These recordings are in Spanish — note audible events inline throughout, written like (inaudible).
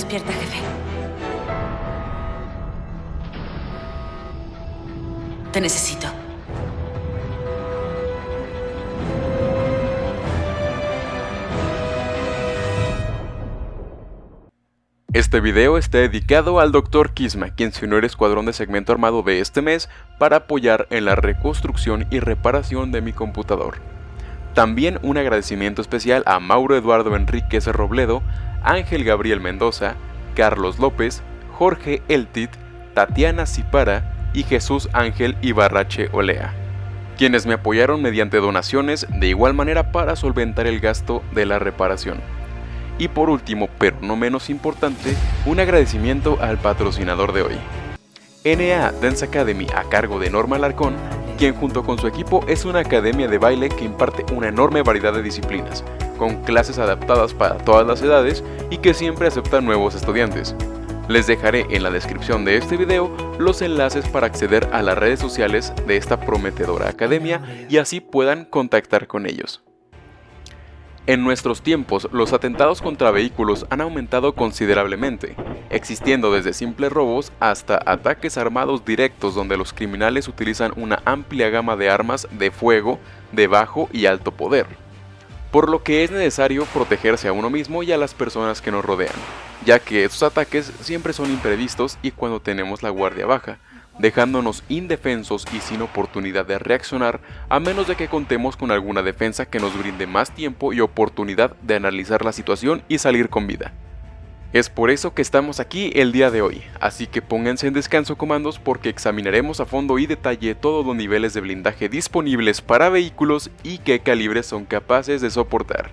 Despierta, jefe. Te necesito. Este video está dedicado al Dr. Kisma, quien se unió al escuadrón de segmento armado de este mes para apoyar en la reconstrucción y reparación de mi computador. También un agradecimiento especial a Mauro Eduardo Enríquez Robledo, Ángel Gabriel Mendoza, Carlos López, Jorge Eltit, Tatiana Cipara y Jesús Ángel Ibarrache Olea, quienes me apoyaron mediante donaciones de igual manera para solventar el gasto de la reparación. Y por último, pero no menos importante, un agradecimiento al patrocinador de hoy. NA Dance Academy a cargo de Norma Larcón, quien junto con su equipo es una academia de baile que imparte una enorme variedad de disciplinas, con clases adaptadas para todas las edades y que siempre acepta nuevos estudiantes. Les dejaré en la descripción de este video los enlaces para acceder a las redes sociales de esta prometedora academia y así puedan contactar con ellos. En nuestros tiempos, los atentados contra vehículos han aumentado considerablemente, existiendo desde simples robos hasta ataques armados directos donde los criminales utilizan una amplia gama de armas de fuego de bajo y alto poder, por lo que es necesario protegerse a uno mismo y a las personas que nos rodean, ya que estos ataques siempre son imprevistos y cuando tenemos la guardia baja, dejándonos indefensos y sin oportunidad de reaccionar a menos de que contemos con alguna defensa que nos brinde más tiempo y oportunidad de analizar la situación y salir con vida. Es por eso que estamos aquí el día de hoy, así que pónganse en descanso comandos porque examinaremos a fondo y detalle todos los niveles de blindaje disponibles para vehículos y qué calibres son capaces de soportar.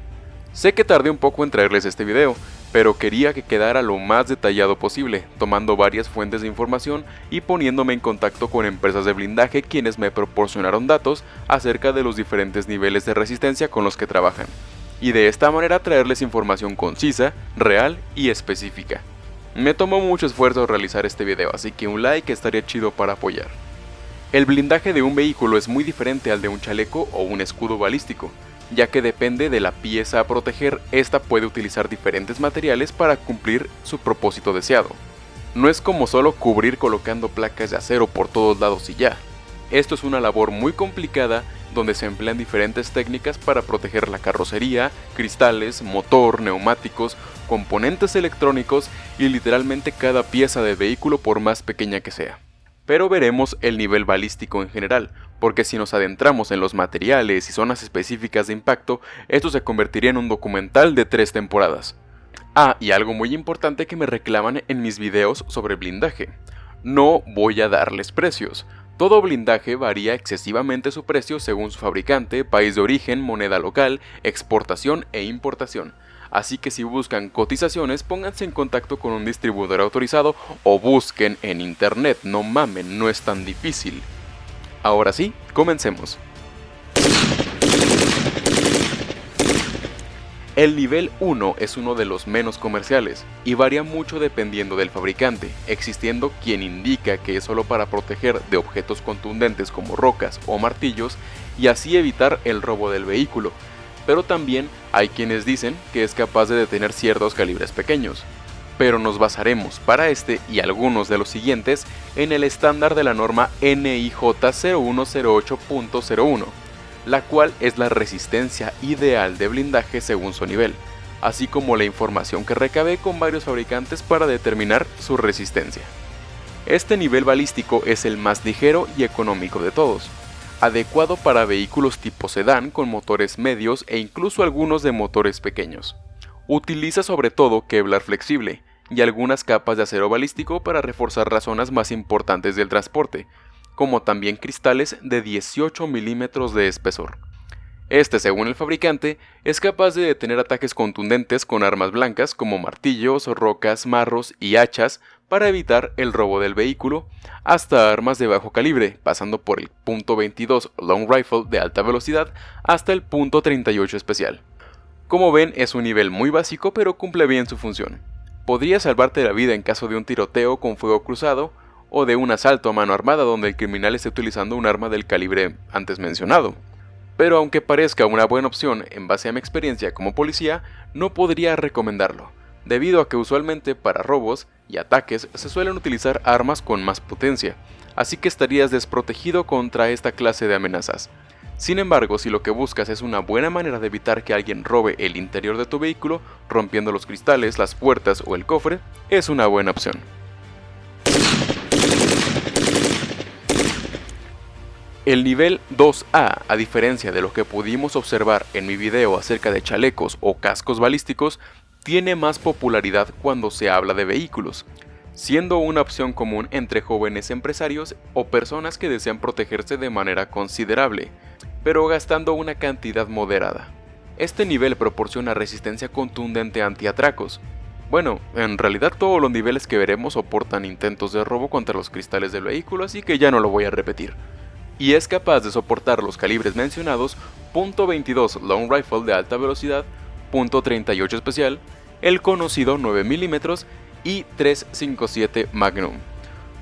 Sé que tardé un poco en traerles este video, pero quería que quedara lo más detallado posible, tomando varias fuentes de información y poniéndome en contacto con empresas de blindaje quienes me proporcionaron datos acerca de los diferentes niveles de resistencia con los que trabajan, y de esta manera traerles información concisa, real y específica. Me tomó mucho esfuerzo realizar este video, así que un like estaría chido para apoyar. El blindaje de un vehículo es muy diferente al de un chaleco o un escudo balístico, ya que depende de la pieza a proteger, esta puede utilizar diferentes materiales para cumplir su propósito deseado. No es como solo cubrir colocando placas de acero por todos lados y ya. Esto es una labor muy complicada donde se emplean diferentes técnicas para proteger la carrocería, cristales, motor, neumáticos, componentes electrónicos y literalmente cada pieza de vehículo por más pequeña que sea pero veremos el nivel balístico en general, porque si nos adentramos en los materiales y zonas específicas de impacto, esto se convertiría en un documental de tres temporadas. Ah, y algo muy importante que me reclaman en mis videos sobre blindaje. No voy a darles precios. Todo blindaje varía excesivamente su precio según su fabricante, país de origen, moneda local, exportación e importación así que si buscan cotizaciones pónganse en contacto con un distribuidor autorizado o busquen en internet, no mamen, no es tan difícil. Ahora sí, comencemos. El nivel 1 es uno de los menos comerciales y varía mucho dependiendo del fabricante, existiendo quien indica que es solo para proteger de objetos contundentes como rocas o martillos y así evitar el robo del vehículo, pero también hay quienes dicen que es capaz de detener ciertos calibres pequeños. Pero nos basaremos para este y algunos de los siguientes en el estándar de la norma NIJ 0108.01, la cual es la resistencia ideal de blindaje según su nivel, así como la información que recabé con varios fabricantes para determinar su resistencia. Este nivel balístico es el más ligero y económico de todos, adecuado para vehículos tipo sedán con motores medios e incluso algunos de motores pequeños. Utiliza sobre todo Kevlar flexible y algunas capas de acero balístico para reforzar las zonas más importantes del transporte, como también cristales de 18 milímetros de espesor. Este, según el fabricante, es capaz de detener ataques contundentes con armas blancas como martillos, rocas, marros y hachas para evitar el robo del vehículo, hasta armas de bajo calibre, pasando por el .22 Long Rifle de alta velocidad hasta el .38 especial. Como ven, es un nivel muy básico pero cumple bien su función. Podría salvarte la vida en caso de un tiroteo con fuego cruzado o de un asalto a mano armada donde el criminal esté utilizando un arma del calibre antes mencionado. Pero aunque parezca una buena opción en base a mi experiencia como policía, no podría recomendarlo, debido a que usualmente para robos y ataques se suelen utilizar armas con más potencia, así que estarías desprotegido contra esta clase de amenazas. Sin embargo, si lo que buscas es una buena manera de evitar que alguien robe el interior de tu vehículo, rompiendo los cristales, las puertas o el cofre, es una buena opción. El nivel 2A, a diferencia de lo que pudimos observar en mi video acerca de chalecos o cascos balísticos, tiene más popularidad cuando se habla de vehículos, siendo una opción común entre jóvenes empresarios o personas que desean protegerse de manera considerable, pero gastando una cantidad moderada. Este nivel proporciona resistencia contundente anti-atracos. Bueno, en realidad todos los niveles que veremos soportan intentos de robo contra los cristales del vehículo, así que ya no lo voy a repetir. Y es capaz de soportar los calibres mencionados .22 Long Rifle de alta velocidad, .38 especial, el conocido 9 mm y 357 Magnum.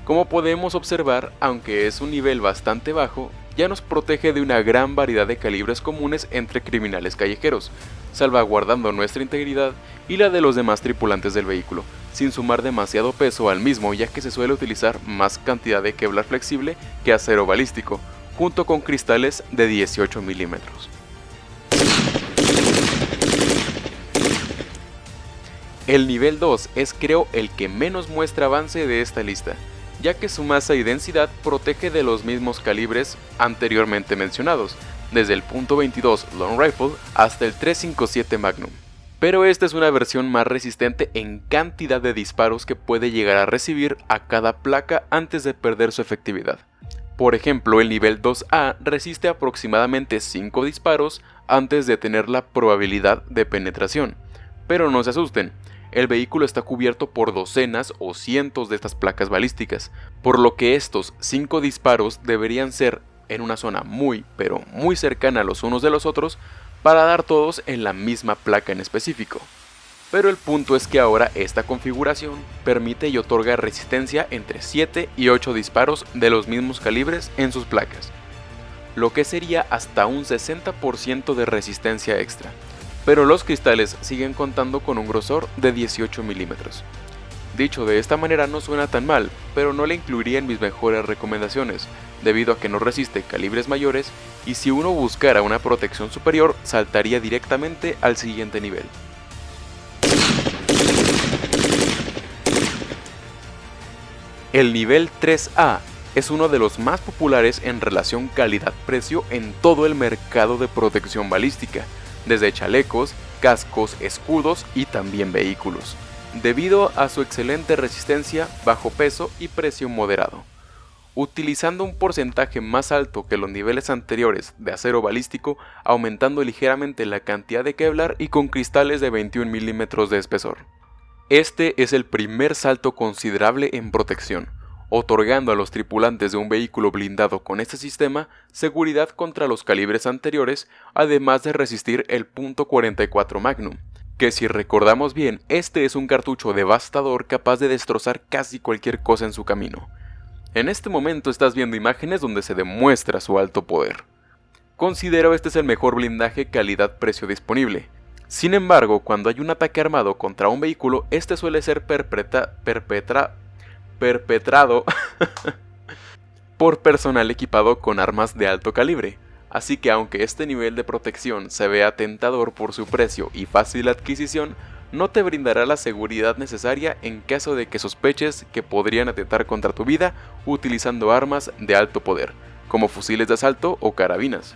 Como podemos observar, aunque es un nivel bastante bajo, ya nos protege de una gran variedad de calibres comunes entre criminales callejeros, salvaguardando nuestra integridad y la de los demás tripulantes del vehículo, sin sumar demasiado peso al mismo ya que se suele utilizar más cantidad de Kevlar flexible que acero balístico, junto con cristales de 18 milímetros. El nivel 2 es creo el que menos muestra avance de esta lista, ya que su masa y densidad protege de los mismos calibres anteriormente mencionados, desde el .22 Long Rifle hasta el 357 Magnum. Pero esta es una versión más resistente en cantidad de disparos que puede llegar a recibir a cada placa antes de perder su efectividad. Por ejemplo, el nivel 2A resiste aproximadamente 5 disparos antes de tener la probabilidad de penetración. Pero no se asusten, el vehículo está cubierto por docenas o cientos de estas placas balísticas, por lo que estos 5 disparos deberían ser en una zona muy pero muy cercana los unos de los otros para dar todos en la misma placa en específico. Pero el punto es que ahora esta configuración permite y otorga resistencia entre 7 y 8 disparos de los mismos calibres en sus placas, lo que sería hasta un 60% de resistencia extra pero los cristales siguen contando con un grosor de 18 milímetros. Dicho de esta manera no suena tan mal, pero no le incluiría en mis mejores recomendaciones, debido a que no resiste calibres mayores y si uno buscara una protección superior saltaría directamente al siguiente nivel. El nivel 3A es uno de los más populares en relación calidad-precio en todo el mercado de protección balística, desde chalecos, cascos, escudos y también vehículos, debido a su excelente resistencia, bajo peso y precio moderado. Utilizando un porcentaje más alto que los niveles anteriores de acero balístico, aumentando ligeramente la cantidad de Kevlar y con cristales de 21 milímetros de espesor. Este es el primer salto considerable en protección, otorgando a los tripulantes de un vehículo blindado con este sistema seguridad contra los calibres anteriores, además de resistir el .44 Magnum, que si recordamos bien, este es un cartucho devastador capaz de destrozar casi cualquier cosa en su camino. En este momento estás viendo imágenes donde se demuestra su alto poder. Considero este es el mejor blindaje calidad-precio disponible. Sin embargo, cuando hay un ataque armado contra un vehículo, este suele ser perpetra perpetrado (laughs) por personal equipado con armas de alto calibre. Así que aunque este nivel de protección se vea tentador por su precio y fácil adquisición, no te brindará la seguridad necesaria en caso de que sospeches que podrían atentar contra tu vida utilizando armas de alto poder, como fusiles de asalto o carabinas.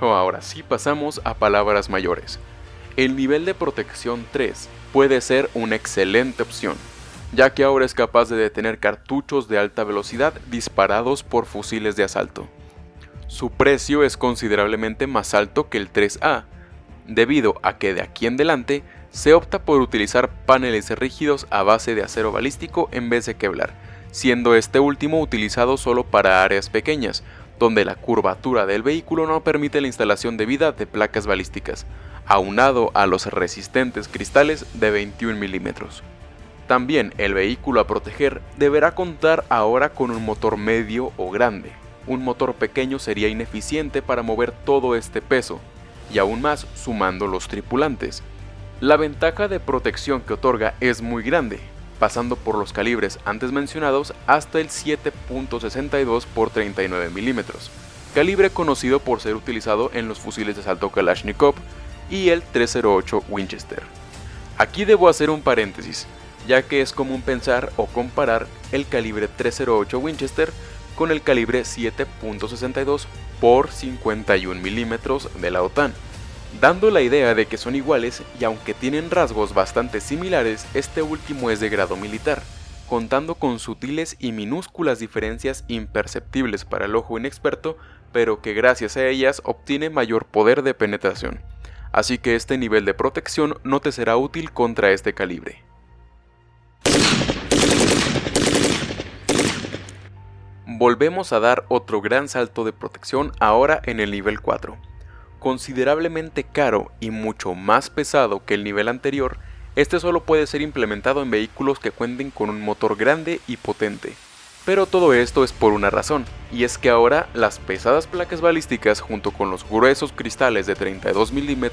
Ahora sí pasamos a palabras mayores. El nivel de protección 3 puede ser una excelente opción, ya que ahora es capaz de detener cartuchos de alta velocidad disparados por fusiles de asalto. Su precio es considerablemente más alto que el 3A, debido a que de aquí en adelante se opta por utilizar paneles rígidos a base de acero balístico en vez de Kevlar, siendo este último utilizado solo para áreas pequeñas, donde la curvatura del vehículo no permite la instalación debida de placas balísticas, aunado a los resistentes cristales de 21 milímetros. También el vehículo a proteger deberá contar ahora con un motor medio o grande. Un motor pequeño sería ineficiente para mover todo este peso, y aún más sumando los tripulantes. La ventaja de protección que otorga es muy grande, pasando por los calibres antes mencionados hasta el 7.62 x 39 mm, calibre conocido por ser utilizado en los fusiles de asalto Kalashnikov y el 308 Winchester. Aquí debo hacer un paréntesis, ya que es común pensar o comparar el calibre 308 Winchester con el calibre 7.62 x 51 mm de la OTAN, dando la idea de que son iguales y aunque tienen rasgos bastante similares, este último es de grado militar, contando con sutiles y minúsculas diferencias imperceptibles para el ojo inexperto, pero que gracias a ellas obtiene mayor poder de penetración. Así que este nivel de protección no te será útil contra este calibre. Volvemos a dar otro gran salto de protección ahora en el nivel 4. Considerablemente caro y mucho más pesado que el nivel anterior, este solo puede ser implementado en vehículos que cuenten con un motor grande y potente. Pero todo esto es por una razón, y es que ahora las pesadas placas balísticas junto con los gruesos cristales de 32 mm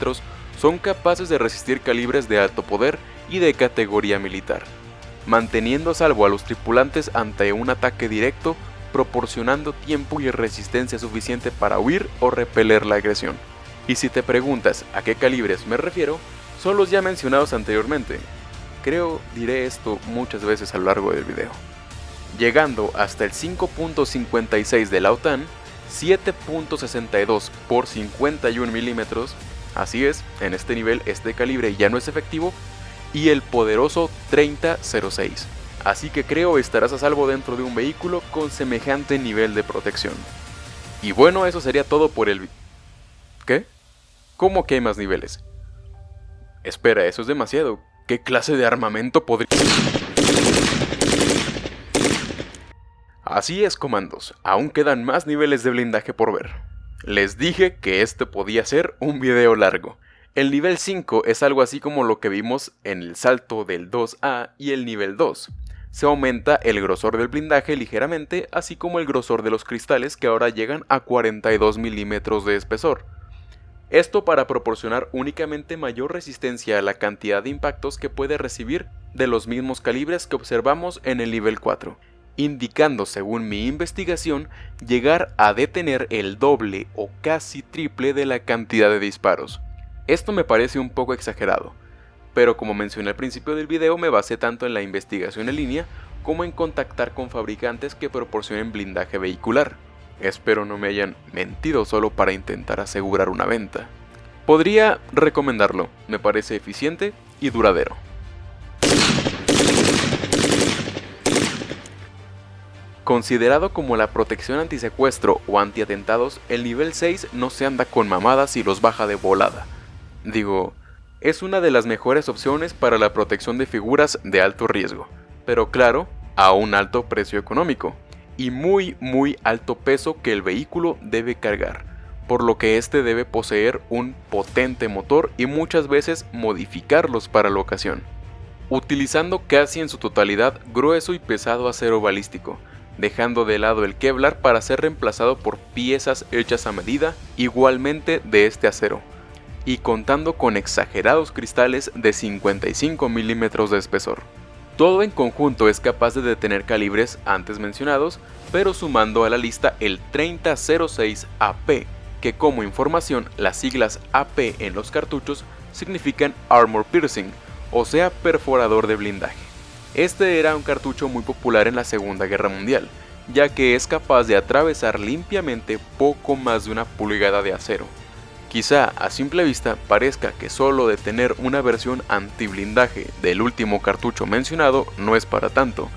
son capaces de resistir calibres de alto poder y de categoría militar, manteniendo a salvo a los tripulantes ante un ataque directo proporcionando tiempo y resistencia suficiente para huir o repeler la agresión. Y si te preguntas a qué calibres me refiero, son los ya mencionados anteriormente. Creo diré esto muchas veces a lo largo del video. Llegando hasta el 5.56 de la OTAN, 7.62 por 51 milímetros, así es, en este nivel este calibre ya no es efectivo, y el poderoso 3006 así que creo estarás a salvo dentro de un vehículo con semejante nivel de protección. Y bueno, eso sería todo por el... ¿Qué? ¿Cómo que hay más niveles? Espera, eso es demasiado. ¿Qué clase de armamento podría...? Así es, comandos, aún quedan más niveles de blindaje por ver. Les dije que este podía ser un video largo. El nivel 5 es algo así como lo que vimos en el salto del 2A y el nivel 2 se aumenta el grosor del blindaje ligeramente, así como el grosor de los cristales que ahora llegan a 42 milímetros de espesor. Esto para proporcionar únicamente mayor resistencia a la cantidad de impactos que puede recibir de los mismos calibres que observamos en el nivel 4, indicando según mi investigación llegar a detener el doble o casi triple de la cantidad de disparos. Esto me parece un poco exagerado, pero como mencioné al principio del video me basé tanto en la investigación en línea como en contactar con fabricantes que proporcionen blindaje vehicular. Espero no me hayan mentido solo para intentar asegurar una venta. Podría recomendarlo, me parece eficiente y duradero. Considerado como la protección antisecuestro o antiatentados, el nivel 6 no se anda con mamadas y los baja de volada. Digo, es una de las mejores opciones para la protección de figuras de alto riesgo, pero claro, a un alto precio económico y muy muy alto peso que el vehículo debe cargar, por lo que este debe poseer un potente motor y muchas veces modificarlos para la ocasión, utilizando casi en su totalidad grueso y pesado acero balístico, dejando de lado el Kevlar para ser reemplazado por piezas hechas a medida igualmente de este acero y contando con exagerados cristales de 55 milímetros de espesor. Todo en conjunto es capaz de detener calibres antes mencionados, pero sumando a la lista el 3006 AP, que como información las siglas AP en los cartuchos significan Armor Piercing, o sea perforador de blindaje. Este era un cartucho muy popular en la Segunda Guerra Mundial, ya que es capaz de atravesar limpiamente poco más de una pulgada de acero, Quizá a simple vista parezca que solo de tener una versión anti-blindaje del último cartucho mencionado no es para tanto,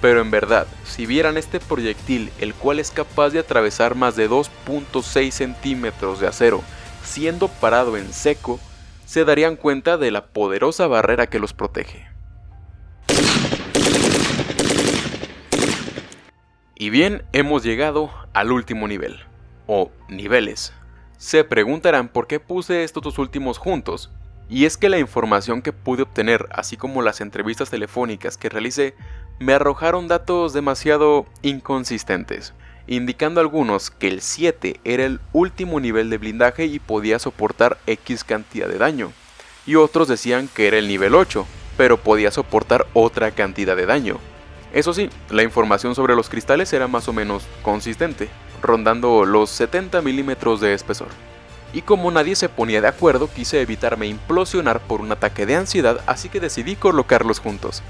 pero en verdad, si vieran este proyectil el cual es capaz de atravesar más de 2.6 centímetros de acero siendo parado en seco, se darían cuenta de la poderosa barrera que los protege. Y bien, hemos llegado al último nivel, o niveles, se preguntarán por qué puse estos dos últimos juntos, y es que la información que pude obtener, así como las entrevistas telefónicas que realicé, me arrojaron datos demasiado inconsistentes, indicando algunos que el 7 era el último nivel de blindaje y podía soportar X cantidad de daño, y otros decían que era el nivel 8, pero podía soportar otra cantidad de daño. Eso sí, la información sobre los cristales era más o menos consistente, rondando los 70 milímetros de espesor. Y como nadie se ponía de acuerdo, quise evitarme implosionar por un ataque de ansiedad, así que decidí colocarlos juntos.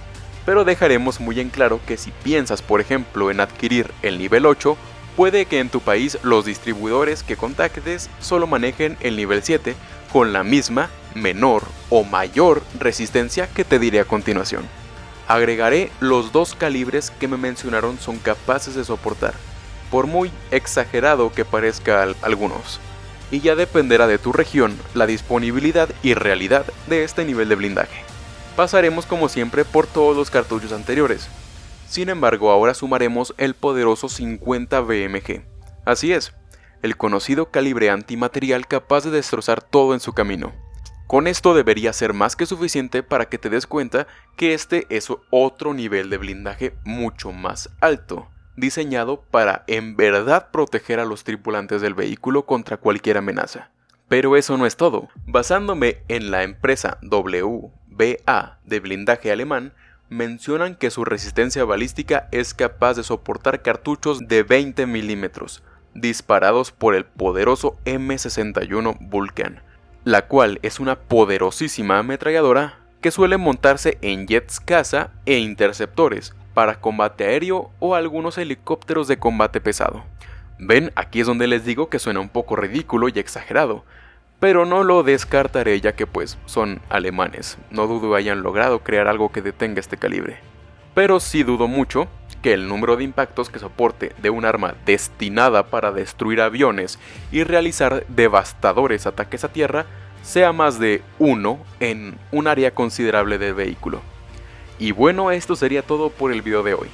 Pero dejaremos muy en claro que si piensas por ejemplo en adquirir el nivel 8, puede que en tu país los distribuidores que contactes solo manejen el nivel 7 con la misma, menor o mayor resistencia que te diré a continuación. Agregaré los dos calibres que me mencionaron son capaces de soportar, por muy exagerado que parezca a algunos, y ya dependerá de tu región la disponibilidad y realidad de este nivel de blindaje. Pasaremos como siempre por todos los cartuchos anteriores, sin embargo ahora sumaremos el poderoso 50 BMG. Así es, el conocido calibre antimaterial capaz de destrozar todo en su camino. Con esto debería ser más que suficiente para que te des cuenta que este es otro nivel de blindaje mucho más alto, diseñado para en verdad proteger a los tripulantes del vehículo contra cualquier amenaza. Pero eso no es todo. Basándome en la empresa WBA de blindaje alemán, mencionan que su resistencia balística es capaz de soportar cartuchos de 20 milímetros, disparados por el poderoso M61 Vulcan, la cual es una poderosísima ametralladora que suele montarse en jets caza e interceptores para combate aéreo o algunos helicópteros de combate pesado. Ven, aquí es donde les digo que suena un poco ridículo y exagerado, pero no lo descartaré ya que pues son alemanes, no dudo hayan logrado crear algo que detenga este calibre. Pero sí dudo mucho que el número de impactos que soporte de un arma destinada para destruir aviones y realizar devastadores ataques a tierra sea más de uno en un área considerable del vehículo. Y bueno, esto sería todo por el video de hoy.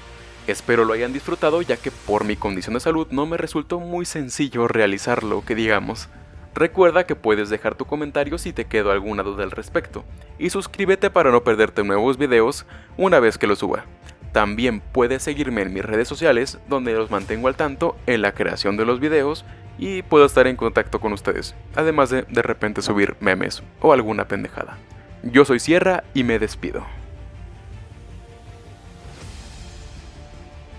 Espero lo hayan disfrutado ya que por mi condición de salud no me resultó muy sencillo realizarlo, que digamos. Recuerda que puedes dejar tu comentario si te quedó alguna duda al respecto, y suscríbete para no perderte nuevos videos una vez que los suba. También puedes seguirme en mis redes sociales donde los mantengo al tanto en la creación de los videos y puedo estar en contacto con ustedes, además de de repente subir memes o alguna pendejada. Yo soy Sierra y me despido.